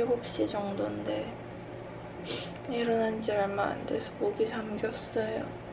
9시 정도인데 일어난 지 얼마 안 돼서 목이 잠겼어요.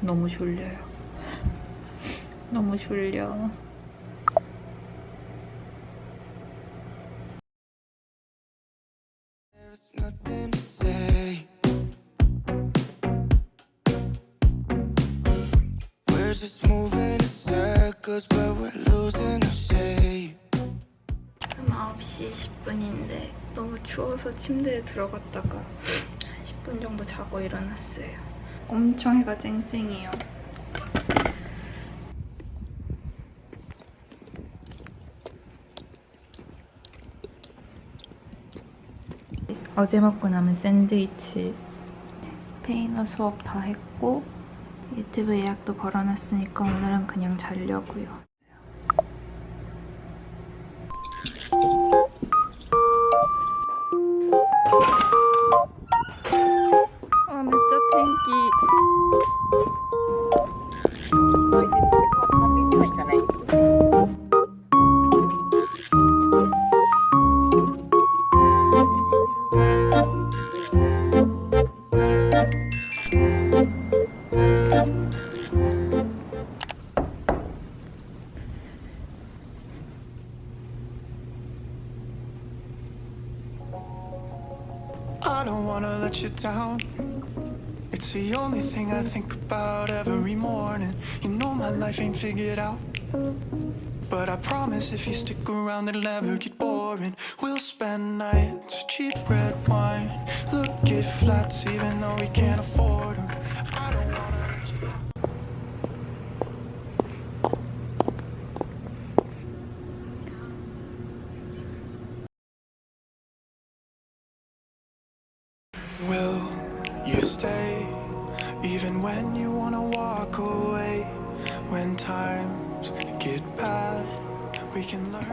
너무 졸려요. 너무 졸려. There's nothing to say. We're just moving in circles, but we're losing our shape. 지금 9시 10분인데 너무 추워서 침대에 들어갔다가 10분 정도 자고 일어났어요. 엄청 해가 쨍쨍해요. 어제 먹고 남은 샌드위치 스페인어 수업 다 했고 유튜브 예약도 걸어놨으니까 오늘은 그냥 자려고요. Wanna let you down. It's the only thing I think about every morning. You know my life ain't figured out. But I promise if you stick around, it'll never get boring. We'll spend nights, cheap red wine. Look at flats, even though we can't afford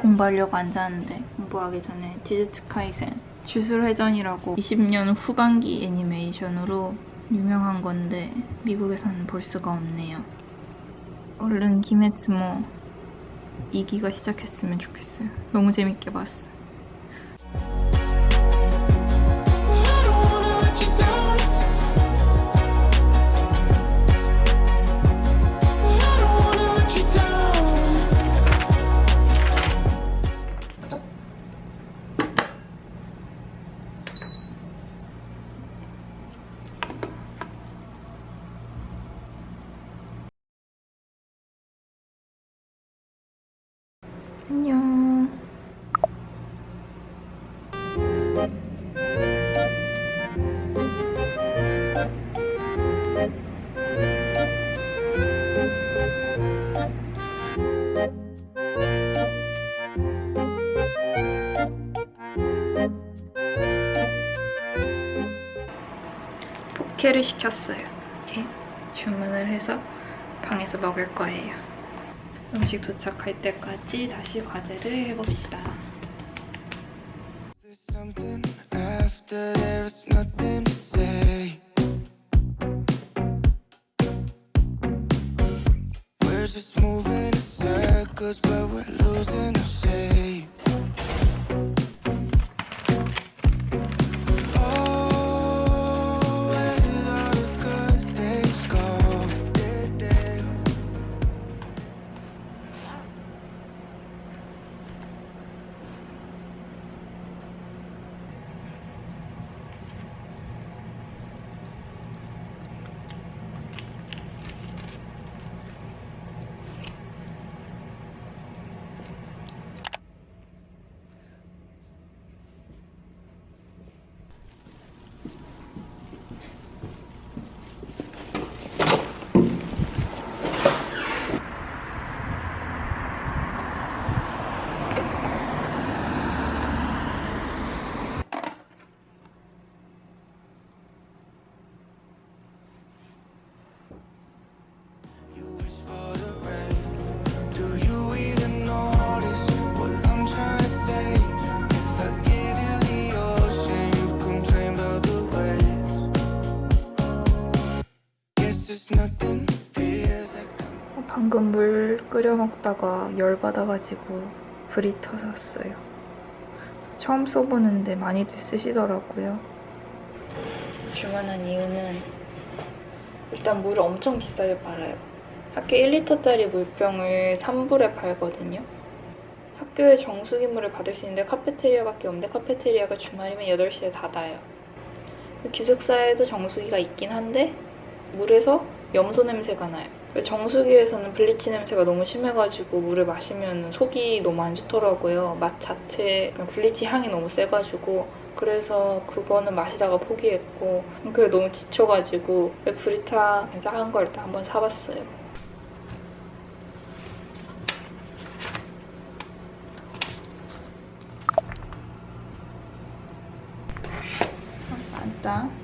공부하려고 앉았는데 공부하기 전에 디저트 카이센 주술회전이라고 20년 후반기 애니메이션으로 유명한 건데 미국에서는 볼 수가 없네요. 얼른 기메츠모 2기가 시작했으면 좋겠어요. 너무 재밌게 봤어. I 포케를 시켰어요. 이렇게 주문을 해서 방에서 먹을 거예요. 음식 도착할 때까지 다시 과제를 해봅시다. 끓여 먹다가 열 받아가지고 브리터 샀어요. 처음 써보는데 많이들 쓰시더라고요. 주문한 이유는 일단 물을 엄청 비싸게 팔아요. 학교 1리터짜리 물병을 3불에 팔거든요. 학교에 정수기 물을 받을 수 있는데 카페테리아밖에 없는데 카페테리아가 주말이면 8시에 닫아요. 기숙사에도 정수기가 있긴 한데 물에서 염소 냄새가 나요. 정수기에서는 블리치 냄새가 너무 심해가지고 물을 마시면 속이 너무 안 좋더라고요. 맛 자체, 그냥 블리치 향이 너무 세가지고 그래서 그거는 마시다가 포기했고 그게 너무 지쳐가지고 브리타 작은 걸 일단 한번 사봤어요. 맞다.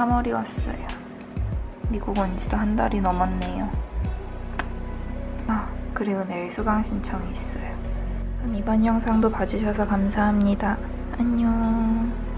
3월이 왔어요. 미국 온 지도 한 달이 넘었네요. 아, 그리고 내일 수강 신청이 있어요. 이번 영상도 봐주셔서 감사합니다. 안녕.